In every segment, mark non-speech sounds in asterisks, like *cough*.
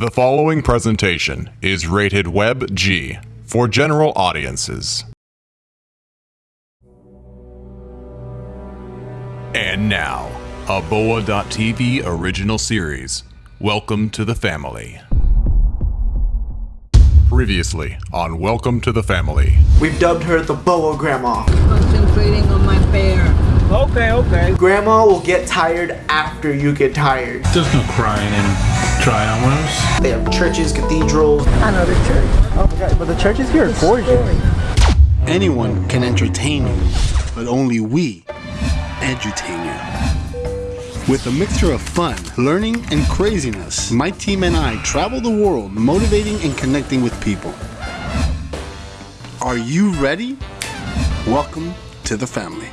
The following presentation is rated Web G for general audiences. And now, a Boa.tv original series. Welcome to the family. Previously on Welcome to the Family. We've dubbed her the Boa Grandma. Concentrating on my bear. Okay, okay. Grandma will get tired after you get tired. There's no crying in triumphs. They have churches, cathedrals. I know the church. Oh, my god, but the churches here are gorgeous. Anyone can entertain you, but only we entertain you. With a mixture of fun, learning, and craziness, my team and I travel the world motivating and connecting with people. Are you ready? Welcome to the family.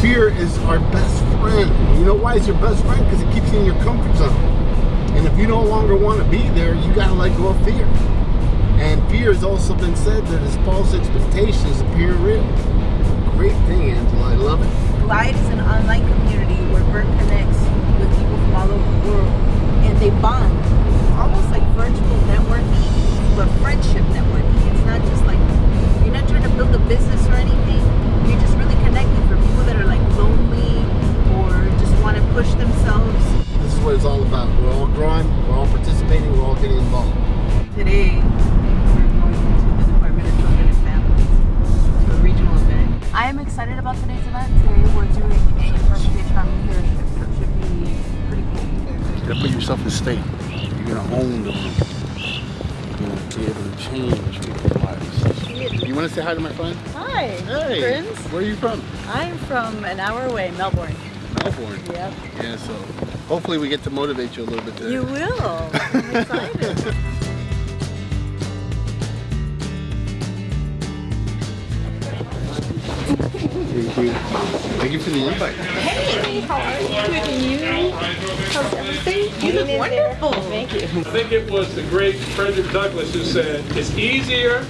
Fear is our best friend. You know why it's your best friend? Because it keeps you in your comfort zone. And if you no longer want to be there, you gotta let go of fear. And fear has also been said that it's false expectations appear real. Great thing, Angela. I love it. Glide is an online community is what it's all about. We're all growing, we're all participating, we're all getting involved. Today, we're going to the Department of Children and Families to a regional event. I am excited about today's event. Today we're doing a interpretation on leadership, so it should be pretty cool. You gotta put yourself in state. You're gonna own the room. You're gonna be able to change people's lives. You wanna say hi to my friend? Hi, Hey, friends. where are you from? I'm from an hour away, Melbourne. Melbourne. Yep. Yeah, so hopefully we get to motivate you a little bit today. You will. *laughs* I'm excited. Thank you. Thank you for the invite. Hey, how are you look wonderful. Thank you. I think it was the great Frederick Douglass who said, it's easier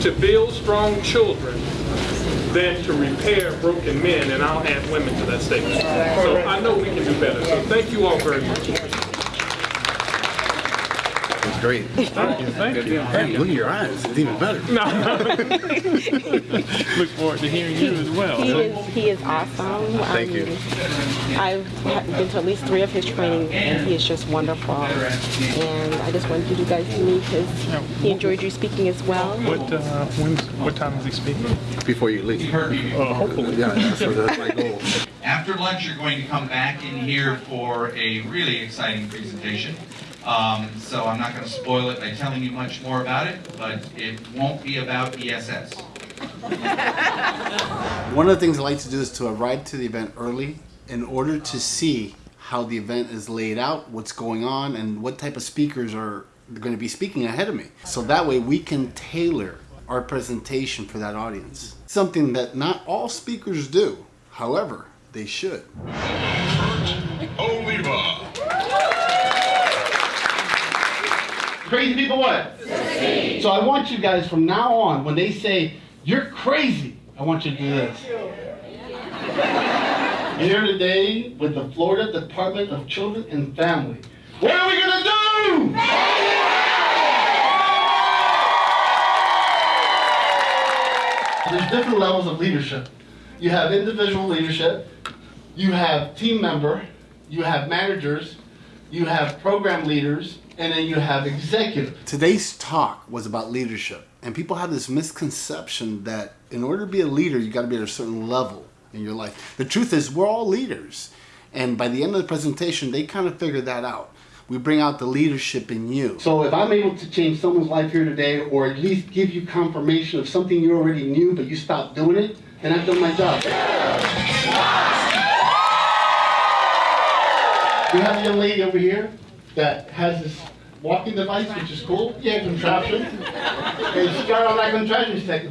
to build strong children than to repair broken men, and I'll add women to that statement. So I know we can do better. So thank you all very much. It's great. Thank you. Thank you. Hey, look at your eyes. It's even better. *laughs* Look forward to hearing you as well. He is, he is awesome. Thank you. I've been to at least three of his trainings, and he is just wonderful. And I just wanted you guys to meet because he enjoyed you speaking as well. What, uh, when's, what time is he speaking? Before you leave. Uh, hopefully. Yeah, that's, that's my goal. After lunch, you're going to come back in here for a really exciting presentation. Um, so I'm not going to spoil it by telling you much more about it, but it won't be about ESS. *laughs* One of the things I like to do is to arrive to the event early in order to see how the event is laid out, what's going on, and what type of speakers are going to be speaking ahead of me. So that way we can tailor our presentation for that audience. Something that not all speakers do. However, they should. Crazy people what? So I want you guys from now on, when they say, you're crazy, I want you to do this. *laughs* Here today with the Florida Department of Children and Family. What are we gonna do? There's different levels of leadership. You have individual leadership, you have team member, you have managers, you have program leaders, and then you have executive. Today's talk was about leadership, and people have this misconception that in order to be a leader, you got to be at a certain level in your life. The truth is, we're all leaders, and by the end of the presentation, they kind of figured that out. We bring out the leadership in you. So if I'm able to change someone's life here today, or at least give you confirmation of something you already knew but you stopped doing it, then I've done my job. We have a young lady over here that has this walking device, which is cool. Yeah, contraption. And she got on that contraption, she's *laughs* like,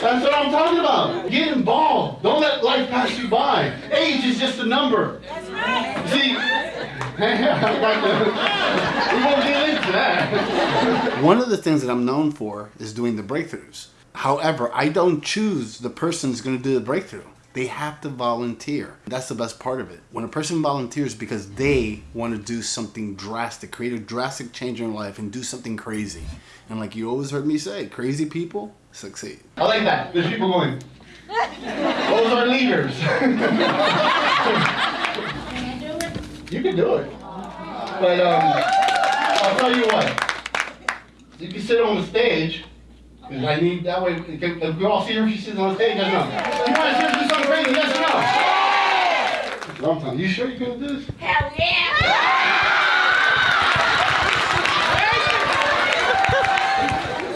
That's what I'm talking about. Get involved. Don't let life pass you by. Age is just a number. That's right. See, *laughs* we won't get into that. One of the things that I'm known for is doing the breakthroughs. However, I don't choose the person who's going to do the breakthrough. They have to volunteer. That's the best part of it. When a person volunteers because they want to do something drastic, create a drastic change in life and do something crazy. And like you always heard me say, crazy people succeed. I like that. There's people going, those are leaders. *laughs* you can do it. But um, I'll tell you what. You can sit on the stage. Because I need, that way, if we all see her, if she sits on the stage, yes or no? You want to see her do something crazy, yes or no? Long time. You sure you're going to do this? Hell yeah!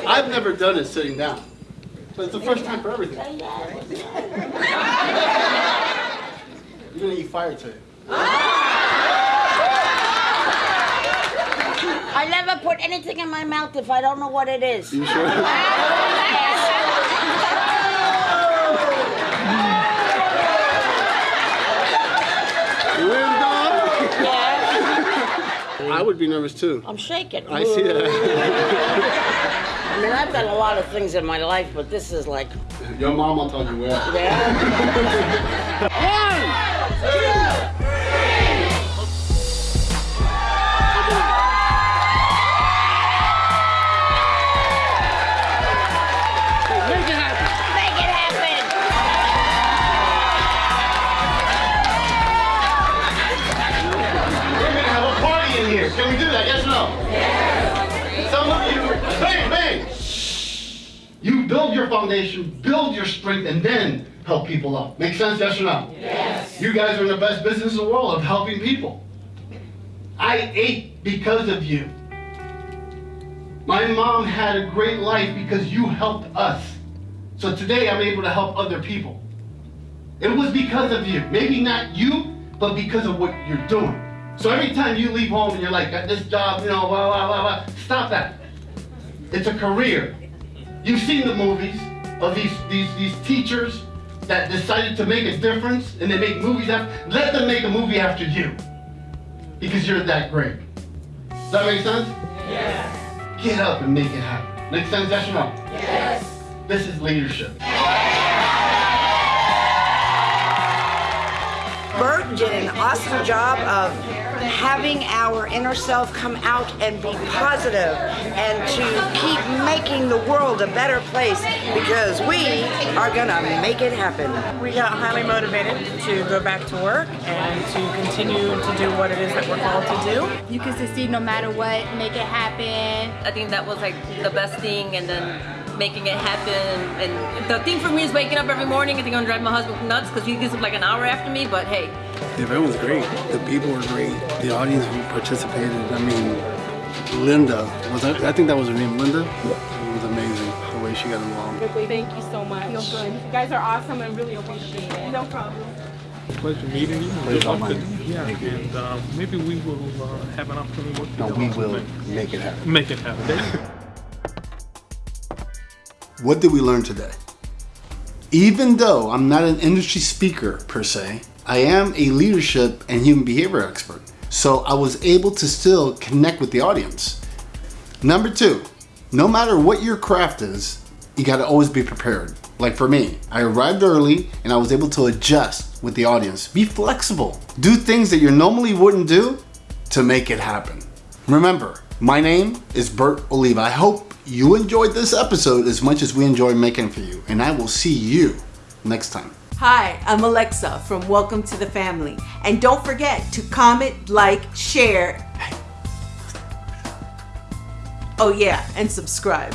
I've never done it sitting down. But it's the first time for everything. *laughs* You're gonna eat fire today. Ah! I never put anything in my mouth if I don't know what it is. You sure? You in, dog? Yeah. I would be nervous too. I'm shaking. I see that. I mean, I've done a lot of things in my life, but this is like. Your mom will tell you where. Yeah. Make *laughs* Can we do that? Yes or no? Yes. Some of you, bang, bang. You build your foundation, build your strength, and then help people up. Make sense? Yes or no? Yes. You guys are in the best business in the world of helping people. I ate because of you. My mom had a great life because you helped us. So today I'm able to help other people. It was because of you. Maybe not you, but because of what you're doing. So every time you leave home and you're like, got this job, you know, blah, blah, blah, blah, stop that. It's a career. You've seen the movies of these, these, these teachers that decided to make a difference and they make movies after, let them make a movie after you. Because you're that great. Does that make sense? Yes. Get up and make it happen. Make sense, no? Yes. This is leadership. Bert did an awesome job of having our inner self come out and be positive and to keep making the world a better place because we are gonna make it happen. We got highly motivated to go back to work and to continue to do what it is that we're called to do. You can succeed no matter what, make it happen. I think that was like the best thing and then making it happen and the thing for me is waking up every morning I think I'm gonna drive my husband nuts because he gets up like an hour after me but hey The event was great. The people were great. The audience who participated. I mean, Linda was that, I think that was her name, Linda. It was amazing the way she got involved. Thank you so much. Feel good. You guys are awesome and really appreciate it. No problem. Pleasure meeting you. Pleasure Good luck meeting you. Yeah, and uh, maybe we will uh, have an opportunity to work No, we will make it happen. Make it happen. *laughs* What did we learn today? Even though I'm not an industry speaker per se, I am a leadership and human behavior expert. So I was able to still connect with the audience. Number two, no matter what your craft is, you gotta always be prepared. Like for me, I arrived early and I was able to adjust with the audience. Be flexible. Do things that you normally wouldn't do to make it happen. Remember, my name is Bert Oliva. I hope you enjoyed this episode as much as we enjoy making for you. And I will see you next time. Hi, I'm Alexa from Welcome to the Family. And don't forget to comment, like, share. Oh, yeah, and subscribe.